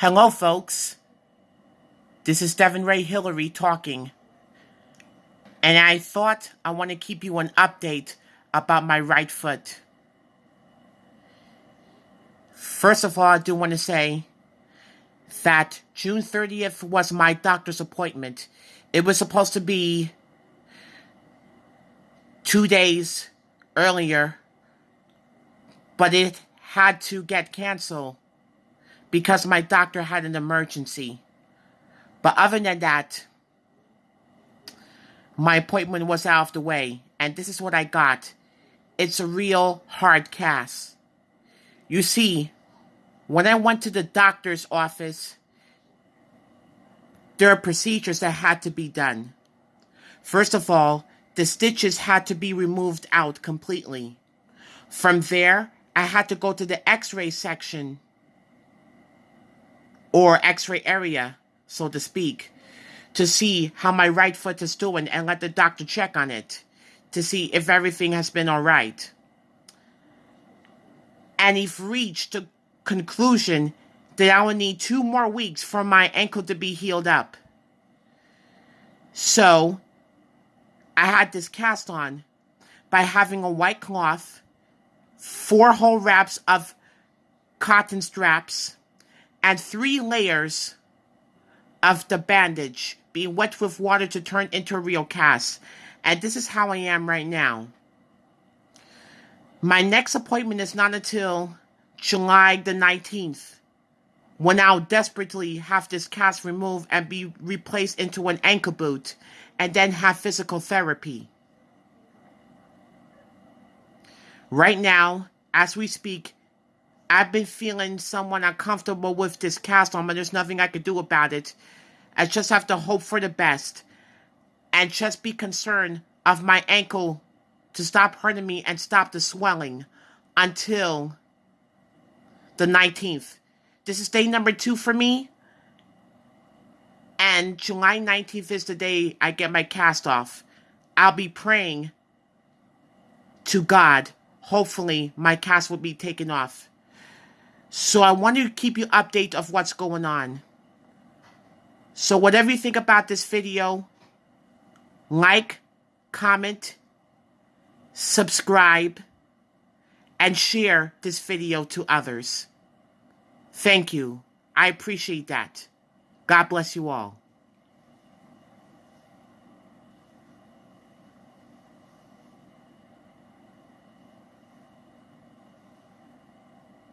Hello, folks. This is Devin Ray Hillary talking. And I thought I want to keep you an update about my right foot. First of all, I do want to say that June 30th was my doctor's appointment. It was supposed to be two days earlier, but it had to get canceled because my doctor had an emergency. But other than that, my appointment was out of the way, and this is what I got. It's a real hard cast. You see, when I went to the doctor's office, there are procedures that had to be done. First of all, the stitches had to be removed out completely. From there, I had to go to the x ray section or x-ray area, so to speak, to see how my right foot is doing and let the doctor check on it to see if everything has been all right. And he's reached a conclusion that I will need two more weeks for my ankle to be healed up. So I had this cast on by having a white cloth, four whole wraps of cotton straps, and three layers of the bandage being wet with water to turn into a real cast. And this is how I am right now. My next appointment is not until July the 19th, when I'll desperately have this cast removed and be replaced into an ankle boot, and then have physical therapy. Right now, as we speak, I've been feeling somewhat uncomfortable with this cast on, but there's nothing I can do about it. I just have to hope for the best and just be concerned of my ankle to stop hurting me and stop the swelling until the 19th. This is day number two for me. And July 19th is the day I get my cast off. I'll be praying to God. Hopefully, my cast will be taken off. So I wanted to keep you update of what's going on. So whatever you think about this video, like, comment, subscribe, and share this video to others. Thank you. I appreciate that. God bless you all.